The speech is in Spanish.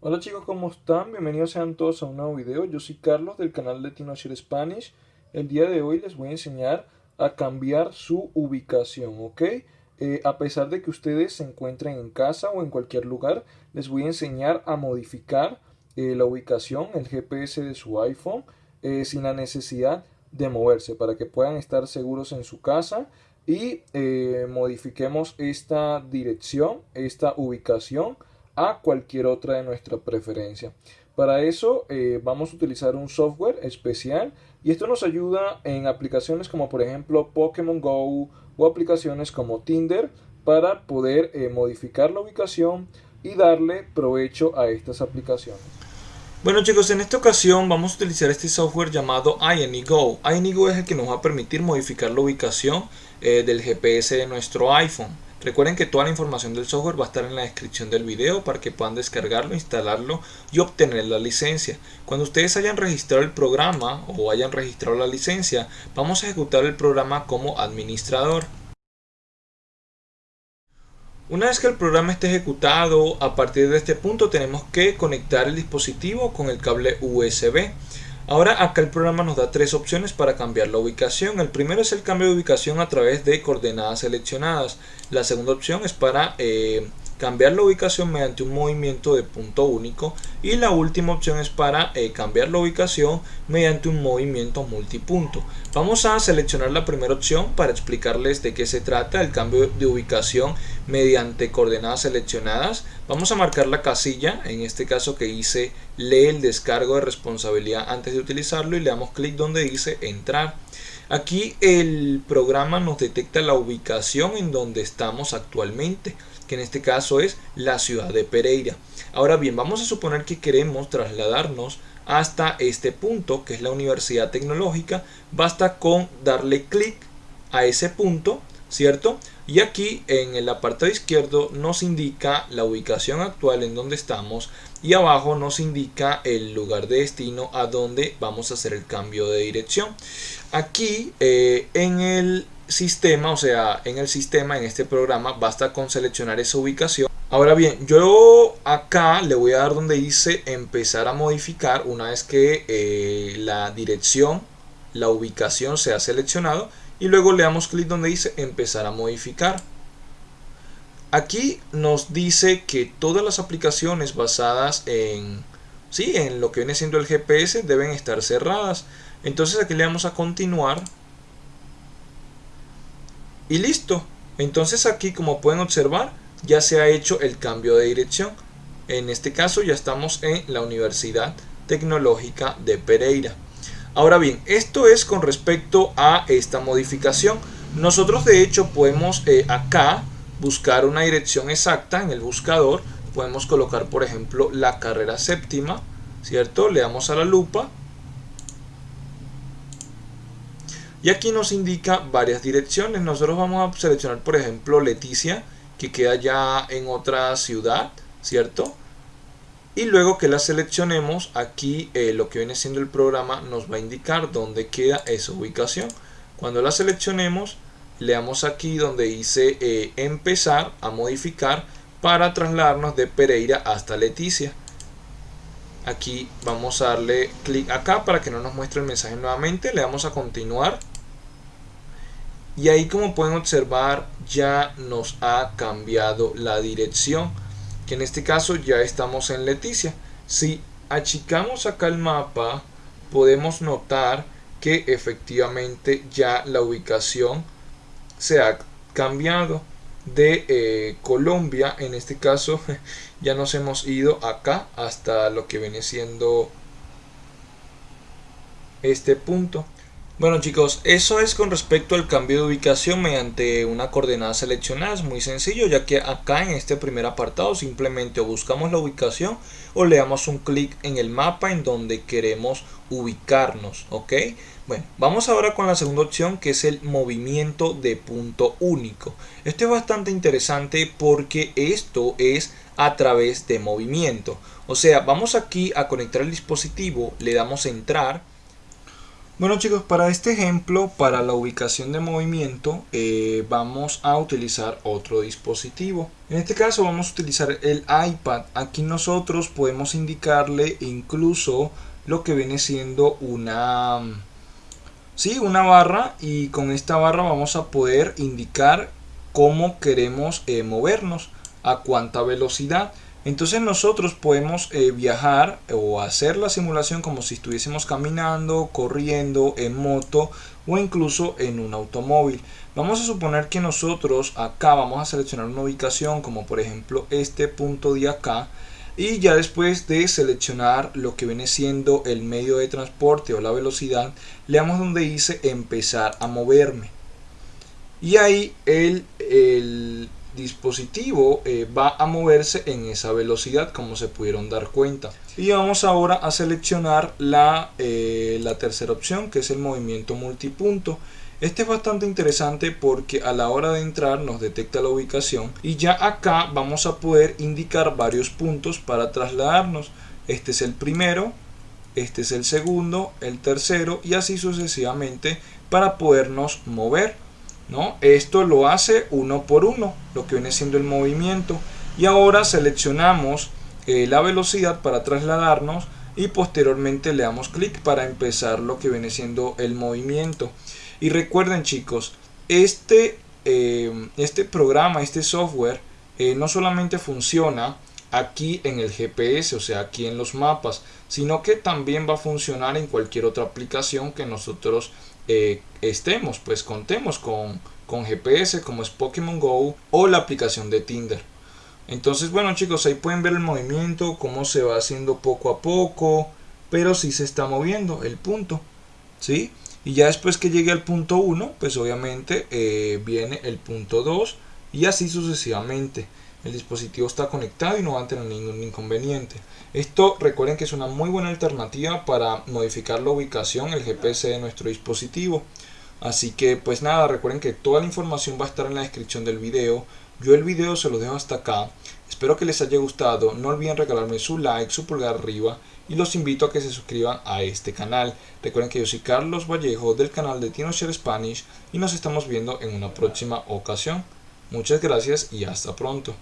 Hola chicos, ¿cómo están? Bienvenidos sean todos a un nuevo video. Yo soy Carlos del canal de TinoShare Spanish. El día de hoy les voy a enseñar a cambiar su ubicación, ¿ok? Eh, a pesar de que ustedes se encuentren en casa o en cualquier lugar, les voy a enseñar a modificar eh, la ubicación, el GPS de su iPhone, eh, sin la necesidad de moverse, para que puedan estar seguros en su casa y modifiquemos esta dirección, esta ubicación a cualquier otra de nuestra preferencia. Para eso eh, vamos a utilizar un software especial y esto nos ayuda en aplicaciones como por ejemplo Pokémon Go o aplicaciones como Tinder para poder eh, modificar la ubicación y darle provecho a estas aplicaciones. Bueno chicos, en esta ocasión vamos a utilizar este software llamado INEGO. INEGO es el que nos va a permitir modificar la ubicación eh, del GPS de nuestro iPhone. Recuerden que toda la información del software va a estar en la descripción del video para que puedan descargarlo, instalarlo y obtener la licencia. Cuando ustedes hayan registrado el programa o hayan registrado la licencia, vamos a ejecutar el programa como administrador. Una vez que el programa esté ejecutado, a partir de este punto tenemos que conectar el dispositivo con el cable USB. Ahora acá el programa nos da tres opciones para cambiar la ubicación. El primero es el cambio de ubicación a través de coordenadas seleccionadas. La segunda opción es para eh, cambiar la ubicación mediante un movimiento de punto único y la última opción es para eh, cambiar la ubicación mediante un movimiento multipunto. Vamos a seleccionar la primera opción para explicarles de qué se trata el cambio de ubicación mediante coordenadas seleccionadas. Vamos a marcar la casilla, en este caso que dice lee el descargo de responsabilidad antes de utilizarlo y le damos clic donde dice entrar. Aquí el programa nos detecta la ubicación en donde estamos actualmente que en este caso es la ciudad de Pereira. Ahora bien, vamos a suponer que queremos trasladarnos hasta este punto, que es la Universidad Tecnológica. Basta con darle clic a ese punto, ¿cierto? Y aquí en el apartado izquierdo nos indica la ubicación actual en donde estamos y abajo nos indica el lugar de destino a donde vamos a hacer el cambio de dirección. Aquí eh, en el sistema, o sea, en el sistema, en este programa, basta con seleccionar esa ubicación. Ahora bien, yo acá le voy a dar donde dice empezar a modificar una vez que eh, la dirección, la ubicación se ha seleccionado y luego le damos clic donde dice empezar a modificar. Aquí nos dice que todas las aplicaciones basadas en, sí, en lo que viene siendo el GPS deben estar cerradas. Entonces aquí le damos a continuar y listo. Entonces aquí como pueden observar ya se ha hecho el cambio de dirección. En este caso ya estamos en la Universidad Tecnológica de Pereira. Ahora bien, esto es con respecto a esta modificación. Nosotros de hecho podemos eh, acá buscar una dirección exacta en el buscador. Podemos colocar por ejemplo la carrera séptima, ¿cierto? Le damos a la lupa Y aquí nos indica varias direcciones. Nosotros vamos a seleccionar, por ejemplo, Leticia, que queda ya en otra ciudad, ¿cierto? Y luego que la seleccionemos, aquí eh, lo que viene siendo el programa nos va a indicar dónde queda esa ubicación. Cuando la seleccionemos, le damos aquí donde dice eh, empezar a modificar para trasladarnos de Pereira hasta Leticia. Aquí vamos a darle clic acá para que no nos muestre el mensaje nuevamente. Le damos a continuar y ahí como pueden observar ya nos ha cambiado la dirección que en este caso ya estamos en Leticia. Si achicamos acá el mapa podemos notar que efectivamente ya la ubicación se ha cambiado de eh, Colombia. En este caso ya nos hemos ido acá hasta lo que viene siendo este punto bueno chicos, eso es con respecto al cambio de ubicación mediante una coordenada seleccionada, es muy sencillo ya que acá en este primer apartado simplemente buscamos la ubicación o le damos un clic en el mapa en donde queremos ubicarnos, ¿ok? Bueno, vamos ahora con la segunda opción que es el movimiento de punto único. Esto es bastante interesante porque esto es a través de movimiento. O sea, vamos aquí a conectar el dispositivo, le damos entrar Bueno chicos, para este ejemplo, para la ubicación de movimiento, eh, vamos a utilizar otro dispositivo. En este caso vamos a utilizar el iPad. Aquí nosotros podemos indicarle incluso lo que viene siendo una, sí, una barra y con esta barra vamos a poder indicar cómo queremos eh, movernos, a cuánta velocidad. Entonces nosotros podemos eh, viajar o hacer la simulación como si estuviésemos caminando, corriendo, en moto o incluso en un automóvil. Vamos a suponer que nosotros acá vamos a seleccionar una ubicación como por ejemplo este punto de acá y ya después de seleccionar lo que viene siendo el medio de transporte o la velocidad le damos donde dice empezar a moverme y ahí el, el dispositivo eh, va a moverse en esa velocidad como se pudieron dar cuenta. Y vamos ahora a seleccionar la, eh, la tercera opción que es el movimiento multipunto. Este es bastante interesante porque a la hora de entrar nos detecta la ubicación y ya acá vamos a poder indicar varios puntos para trasladarnos. Este es el primero este es el segundo el tercero y así sucesivamente para podernos mover ¿no? Esto lo hace uno por uno, lo que viene siendo el movimiento. Y ahora seleccionamos eh, la velocidad para trasladarnos y posteriormente le damos clic para empezar lo que viene siendo el movimiento. Y recuerden chicos, este, eh, este programa, este software, eh, no solamente funciona aquí en el GPS, o sea, aquí en los mapas, sino que también va a funcionar en cualquier otra aplicación que nosotros eh, estemos, pues contemos con, con GPS como es Pokémon Go o la aplicación de Tinder. Entonces, bueno chicos, ahí pueden ver el movimiento, cómo se va haciendo poco a poco, pero si se está moviendo el punto, ¿sí? Y ya después que llegue al punto 1, pues obviamente eh, viene el punto 2 y así sucesivamente el dispositivo está conectado y no va a tener ningún inconveniente. Esto recuerden que es una muy buena alternativa para modificar la ubicación, el GPS de nuestro dispositivo. Así que pues nada, recuerden que toda la información va a estar en la descripción del video. Yo el video se lo dejo hasta acá. Espero que les haya gustado. No olviden regalarme su like, su pulgar arriba y los invito a que se suscriban a este canal. Recuerden que yo soy Carlos Vallejo del canal de TinoShare Spanish y nos estamos viendo en una próxima ocasión. Muchas gracias y hasta pronto.